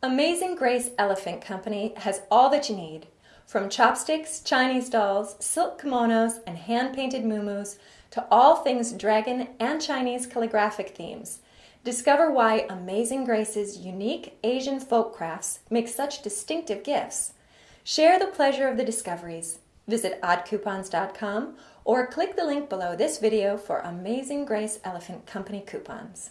Amazing Grace Elephant Company has all that you need. From chopsticks, Chinese dolls, silk kimonos, and hand-painted mumus to all things dragon and Chinese calligraphic themes. Discover why Amazing Grace's unique Asian folk crafts make such distinctive gifts. Share the pleasure of the discoveries. Visit oddcoupons.com or click the link below this video for Amazing Grace Elephant Company coupons.